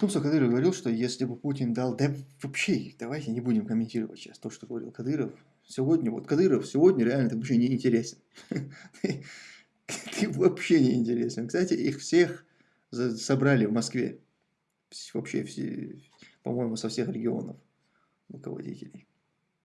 Ну, Тумсо Кадыров говорил, что если бы Путин дал... Да вообще, давайте не будем комментировать сейчас то, что говорил Кадыров. Сегодня, вот Кадыров сегодня реально ты вообще не интересен. Ты вообще не интересен. Кстати, их всех собрали в Москве. Вообще все, по-моему, со всех регионов руководителей.